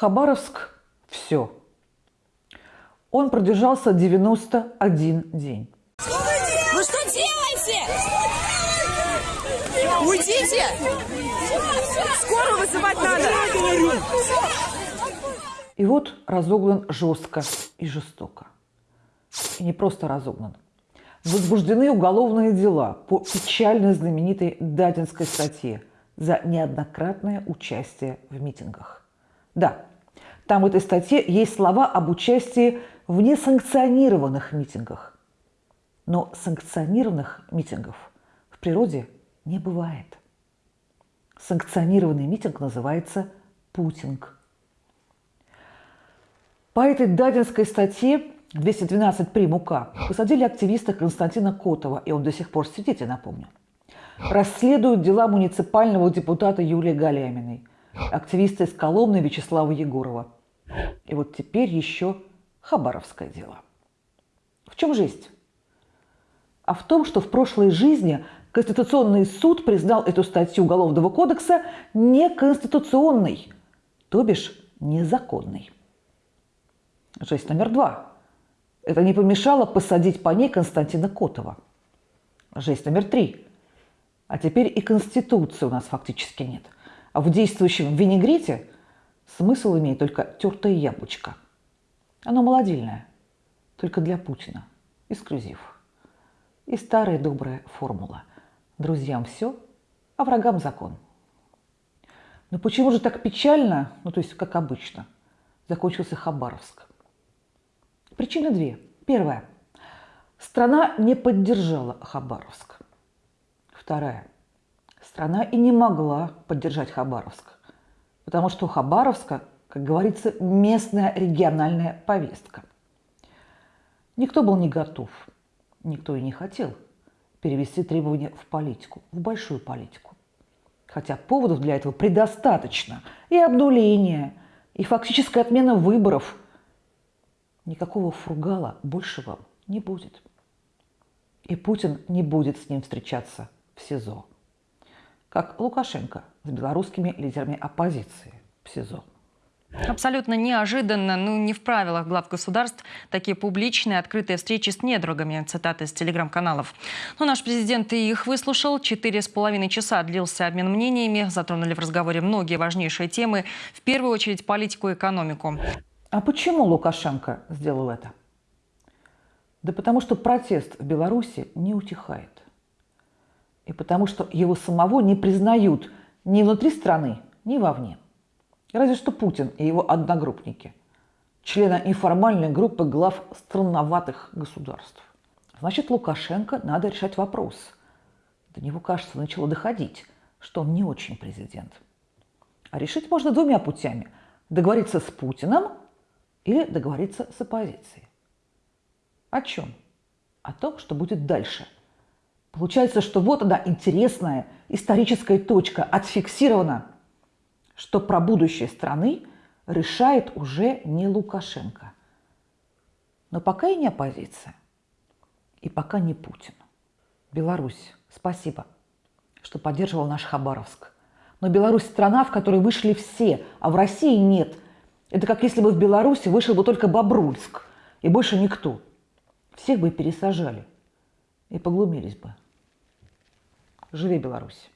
Хабаровск – все. Он продержался 91 день. Вы что делаете? Уйдите! Скорую вызывать надо! И вот разогнан жестко и жестоко. И не просто разогнан. Возбуждены уголовные дела по печально знаменитой Дадинской статье за неоднократное участие в митингах. Да, там в этой статье есть слова об участии в несанкционированных митингах. Но санкционированных митингов в природе не бывает. Санкционированный митинг называется путинг. По этой дадинской статье 212 прим. УК посадили активиста Константина Котова, и он до сих пор сидит, я напомню. Расследуют дела муниципального депутата Юлии Галяминой, активиста из Коломны Вячеслава Егорова. И вот теперь еще Хабаровское дело. В чем жесть? А в том, что в прошлой жизни Конституционный суд признал эту статью Уголовного кодекса неконституционной, то бишь незаконной. Жесть номер два. Это не помешало посадить по ней Константина Котова. Жесть номер три. А теперь и Конституции у нас фактически нет. А в действующем винегрете смысл имеет только тертое яблочко. Оно молодильное, только для Путина. Эксклюзив. И старая добрая формула. Друзьям все, а врагам закон. Но почему же так печально, ну то есть как обычно, закончился Хабаровск? Причины две. Первая. Страна не поддержала Хабаровск. Вторая. Страна и не могла поддержать Хабаровск, потому что у Хабаровска, как говорится, местная региональная повестка. Никто был не готов, никто и не хотел перевести требования в политику, в большую политику. Хотя поводов для этого предостаточно. И обнуление, и фактическая отмена выборов – никакого фургала больше вам не будет. И Путин не будет с ним встречаться в СИЗО. Как Лукашенко с белорусскими лидерами оппозиции в СИЗО. Абсолютно неожиданно, ну не в правилах глав государств, такие публичные открытые встречи с недругами, цитаты из телеграм-каналов. Но наш президент и их выслушал. Четыре с половиной часа длился обмен мнениями, затронули в разговоре многие важнейшие темы, в первую очередь политику и экономику. А почему Лукашенко сделал это? Да потому что протест в Беларуси не утихает. И потому что его самого не признают ни внутри страны, ни вовне. Разве что Путин и его одногруппники, члены неформальной группы глав странноватых государств. Значит, Лукашенко надо решать вопрос. До него, кажется, начало доходить, что он не очень президент. А решить можно двумя путями. Договориться с Путиным – или договориться с оппозицией. О чем? О том, что будет дальше. Получается, что вот она интересная историческая точка, отфиксирована, что про будущее страны решает уже не Лукашенко. Но пока и не оппозиция, и пока не Путин. Беларусь, спасибо, что поддерживал наш Хабаровск. Но Беларусь страна, в которой вышли все, а в России нет – это как если бы в Беларуси вышел бы только Бобруйск, и больше никто. Всех бы пересажали и поглумились бы. Живи Беларусь.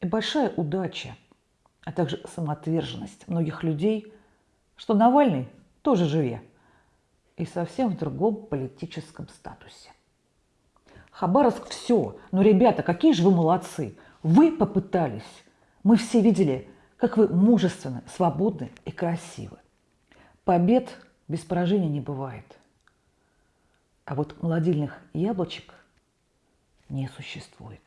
И большая удача, а также самоотверженность многих людей, что Навальный тоже живе, и совсем в другом политическом статусе. Хабаровск все. Но, ребята, какие же вы молодцы. Вы попытались. Мы все видели, как вы мужественны, свободны и красивы. Побед без поражения не бывает. А вот молодильных яблочек не существует.